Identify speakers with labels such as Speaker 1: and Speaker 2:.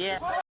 Speaker 1: Yeah.